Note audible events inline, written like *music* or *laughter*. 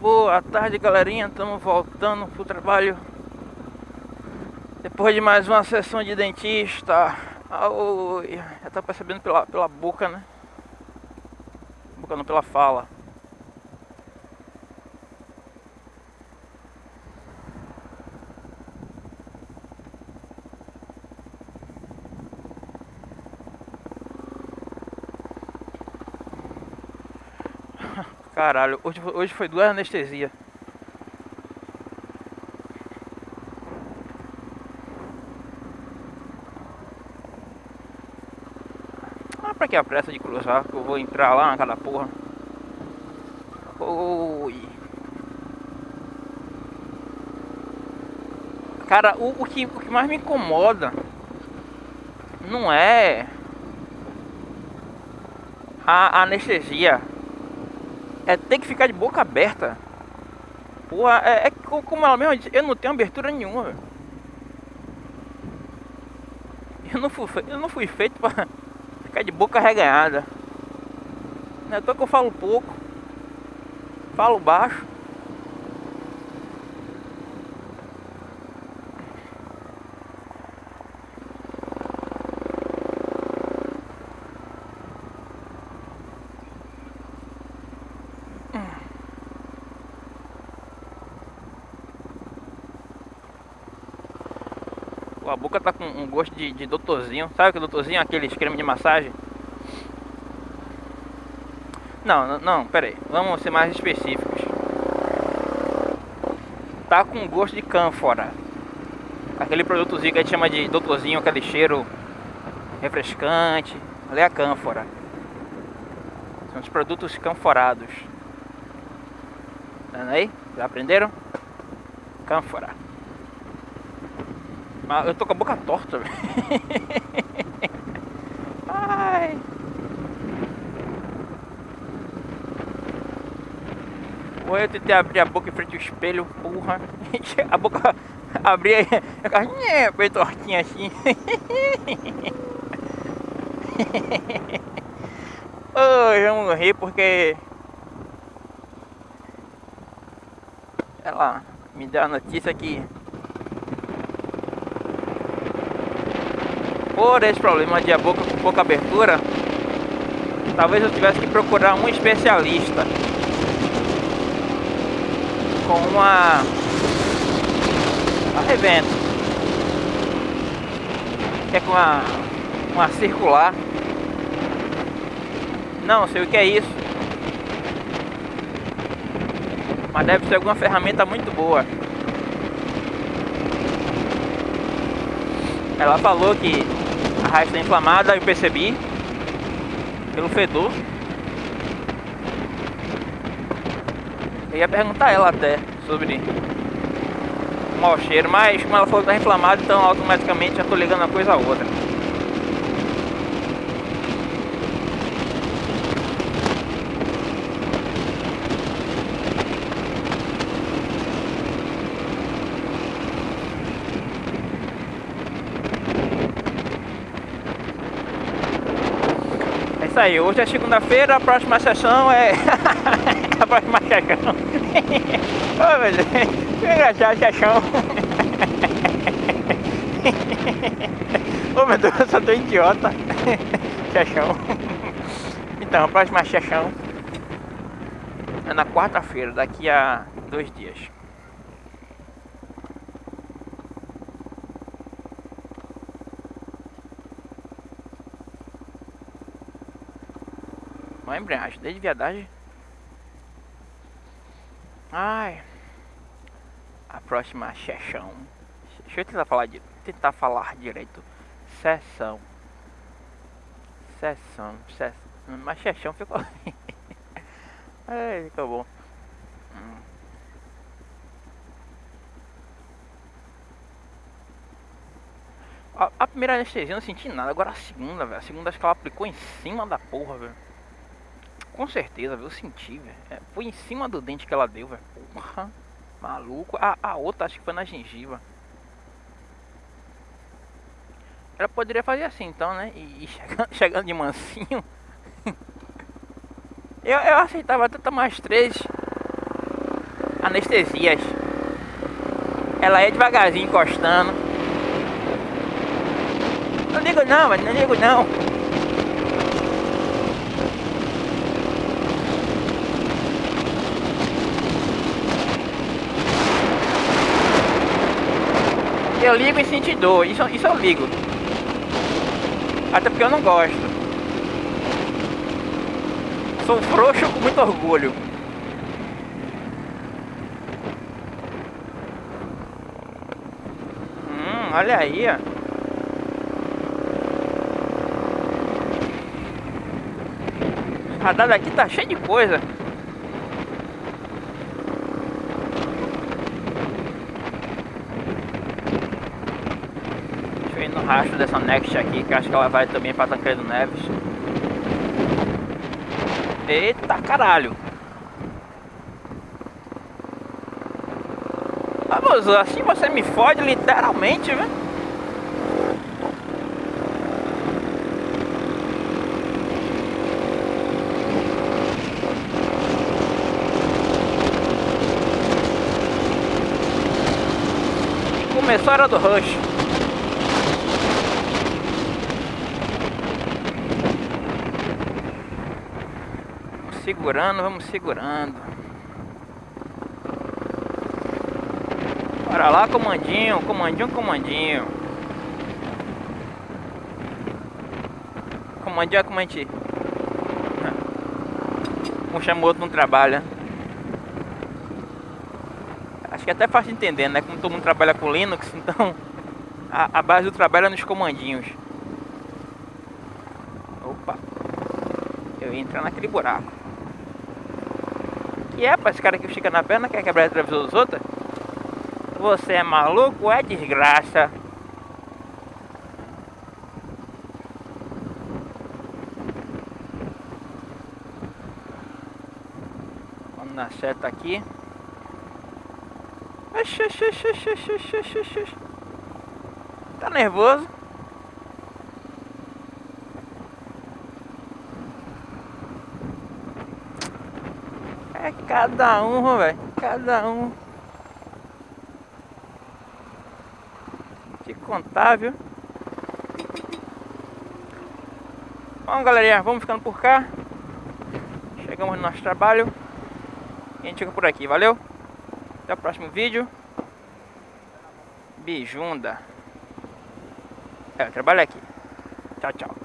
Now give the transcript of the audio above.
Boa tarde, galerinha. Estamos voltando pro trabalho. Depois de mais uma sessão de dentista. Oi. Já tá percebendo pela, pela boca, né? Boca não pela fala. Caralho, hoje, hoje foi duas anestesia. Ah, pra que a pressa de cruzar? Que eu vou entrar lá naquela porra. Oi. Cara, o, o, que, o que mais me incomoda não é a anestesia é ter que ficar de boca aberta. Porra, é, é como ela mesma disse, eu não tenho abertura nenhuma. Eu não fui, eu não fui feito pra *laughs* ficar de boca reganhada. Não é que eu falo pouco, falo baixo. A boca tá com um gosto de, de doutorzinho. Sabe que é doutorzinho? Aqueles creme de massagem. Não, não, não, pera aí. Vamos ser mais específicos. Tá com gosto de cânfora. Aquele produtozinho que a gente chama de doutorzinho, aquele cheiro refrescante. Ali é a cânfora. São os produtos canforados. Tá aí? Já aprenderam? Cânfora. Mas eu tô com a boca torta, velho. *laughs* Ai. Ou eu tentei abrir a boca em frente ao espelho, porra. *laughs* A boca abria aí, bem *laughs* tortinha assim. Hoje vamos rir porque ela me deu a notícia que por esse problema de a boca com pouca abertura, talvez eu tivesse que procurar um especialista com uma, revento, que é com uma, uma circular. Não sei o que é isso, mas deve ser alguma ferramenta muito boa. Ela falou que raiz está inflamada, eu percebi pelo fedor. Eu ia perguntar a ela até sobre o mau cheiro, mas como ela falou que está inflamada, então automaticamente já estou ligando uma coisa a outra. Isso aí, hoje é segunda-feira, a próxima sessão é *laughs* a próxima sessão. *laughs* oh, meu Deus, que engraçado sessão. oh meu Deus, eu sou tão idiota. *laughs* sessão. Então, a próxima sessão é na quarta-feira, daqui a dois dias. Uma embreagem, desde viadagem. Ai. A próxima sessão. Deixa eu tentar falar, tentar falar direito. Sessão. Sessão. Sessão. Mas sessão ficou. *laughs* Ai, ficou bom. Hum. A, a, primeira anestesia eu não senti nada, agora a segunda, velho. A segunda acho que ela aplicou em cima da porra, velho. Com certeza, viu? Eu senti, velho. É, foi em cima do dente que ela deu, velho. Porra, maluco. A, a outra acho que foi na gengiva. Ela poderia fazer assim então, né? E, e *laughs* chegando, chegando, de mansinho. eu, eu aceitava até mais três. anestesias. Ela é devagarzinho encostando. Não ligo não, mas não ligo não. Eu ligo e senti dor, isso, isso eu ligo. Até porque eu não gosto. Sou frouxo com muito orgulho. Hum, olha aí, ó. O radar daqui tá cheio de coisa. No rastro dessa Next aqui, que acho que ela vai também para Tancredo Neves. Eita caralho! Vamos, assim você me fode literalmente, velho. Começou a hora do rush. Segurando, vamos segurando. Bora lá, comandinho, comandinho, comandinho. Comandinho é comandinho. *laughs* Um chama o outro não trabalha. Acho que é até fácil de entender, né? Como todo mundo trabalha com Linux, *laughs* então a, a base do trabalho é nos comandinhos. Opa! Eu ia entrar naquele buraco que é para esse cara que fica na perna, quer quebrar o retrovisor dos outros? Você é maluco é desgraça. Vamos na seta aqui. Tá nervoso? Cada um, velho. Cada um. Contar, viu? Bom, galerinha, vamos ficando por cá. Chegamos no nosso trabalho. E a gente fica por aqui, valeu? Até o próximo vídeo. Bijunda. É, eu trabalho aqui. Tchau, tchau.